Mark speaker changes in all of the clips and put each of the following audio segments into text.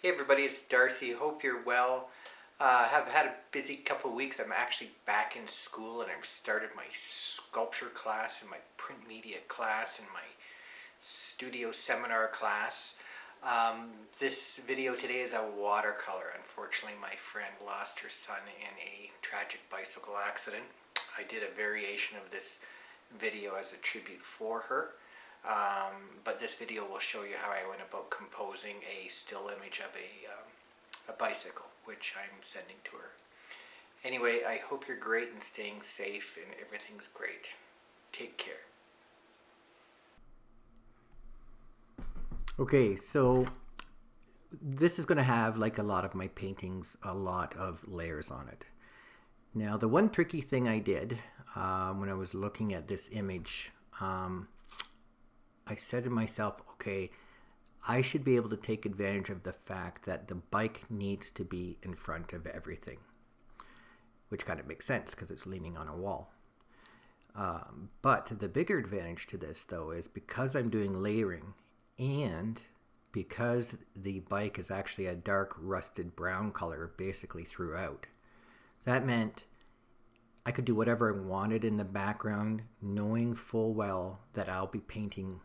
Speaker 1: Hey everybody, it's Darcy. Hope you're well. Uh, have had a busy couple weeks. I'm actually back in school and I've started my sculpture class and my print media class and my studio seminar class. Um, this video today is a watercolor. Unfortunately, my friend lost her son in a tragic bicycle accident. I did a variation of this video as a tribute for her. Um, but this video will show you how I went about composing a still image of a, um, a bicycle, which I'm sending to her. Anyway, I hope you're great and staying safe and everything's great. Take care.
Speaker 2: Okay, so this is going to have, like a lot of my paintings, a lot of layers on it. Now, the one tricky thing I did uh, when I was looking at this image, um, I said to myself, okay, I should be able to take advantage of the fact that the bike needs to be in front of everything, which kind of makes sense because it's leaning on a wall. Um, but the bigger advantage to this, though, is because I'm doing layering and because the bike is actually a dark rusted brown color basically throughout, that meant I could do whatever I wanted in the background, knowing full well that I'll be painting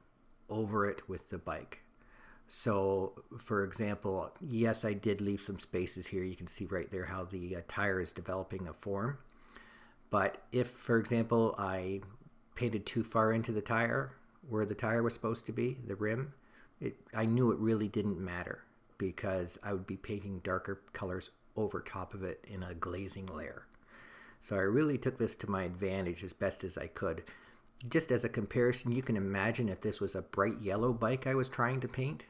Speaker 2: over it with the bike. So, for example, yes, I did leave some spaces here. You can see right there how the uh, tire is developing a form. But if, for example, I painted too far into the tire, where the tire was supposed to be, the rim, it, I knew it really didn't matter because I would be painting darker colors over top of it in a glazing layer. So I really took this to my advantage as best as I could just as a comparison, you can imagine if this was a bright yellow bike I was trying to paint.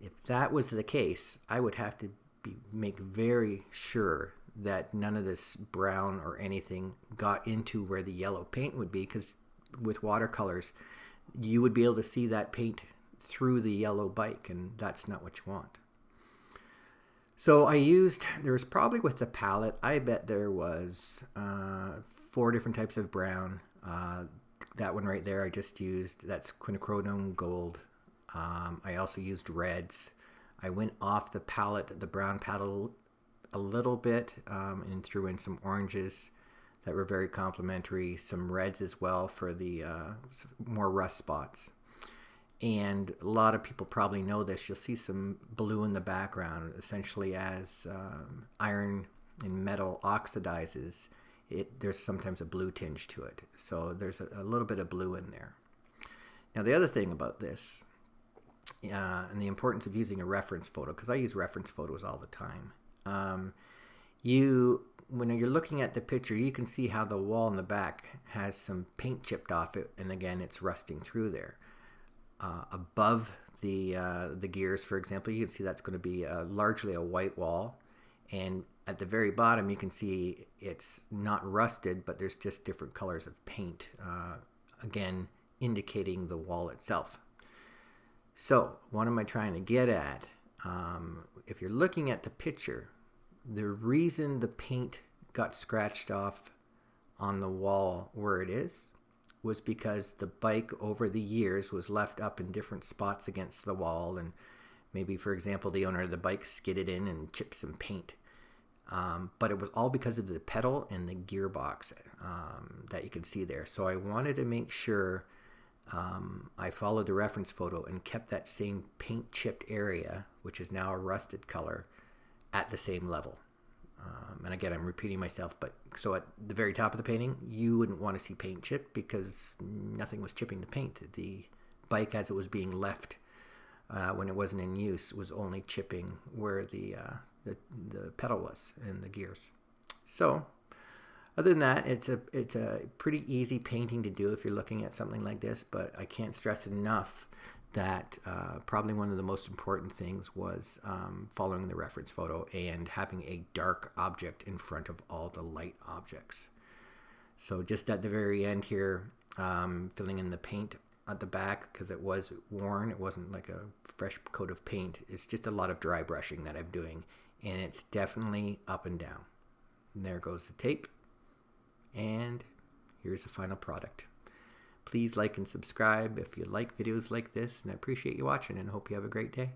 Speaker 2: If that was the case, I would have to be, make very sure that none of this brown or anything got into where the yellow paint would be because with watercolors, you would be able to see that paint through the yellow bike and that's not what you want. So I used, there was probably with the palette, I bet there was uh, four different types of brown. Uh, that one right there I just used, that's quinacridone gold. Um, I also used reds. I went off the palette, the brown palette a little bit um, and threw in some oranges that were very complementary, some reds as well for the uh, more rust spots. And a lot of people probably know this. You'll see some blue in the background, essentially as um, iron and metal oxidizes it there's sometimes a blue tinge to it. So there's a, a little bit of blue in there. Now the other thing about this uh, and the importance of using a reference photo, because I use reference photos all the time. Um, you, when you're looking at the picture, you can see how the wall in the back has some paint chipped off it, and again, it's rusting through there. Uh, above the uh, the gears, for example, you can see that's going to be uh, largely a white wall, and at the very bottom you can see it's not rusted but there's just different colors of paint uh, again indicating the wall itself. So what am I trying to get at? Um, if you're looking at the picture the reason the paint got scratched off on the wall where it is was because the bike over the years was left up in different spots against the wall. And maybe for example the owner of the bike skidded in and chipped some paint um, but it was all because of the pedal and the gearbox um, that you can see there. So I wanted to make sure um, I followed the reference photo and kept that same paint chipped area, which is now a rusted color, at the same level. Um, and again, I'm repeating myself, but so at the very top of the painting, you wouldn't want to see paint chip because nothing was chipping the paint. The bike, as it was being left uh, when it wasn't in use, was only chipping where the uh, the, the pedal was and the gears. So other than that, it's a it's a pretty easy painting to do if you're looking at something like this. But I can't stress enough that uh, probably one of the most important things was um, following the reference photo and having a dark object in front of all the light objects. So just at the very end here, um, filling in the paint at the back because it was worn. It wasn't like a fresh coat of paint. It's just a lot of dry brushing that I'm doing and it's definitely up and down. And there goes the tape. And here's the final product. Please like and subscribe if you like videos like this, and I appreciate you watching and hope you have a great day.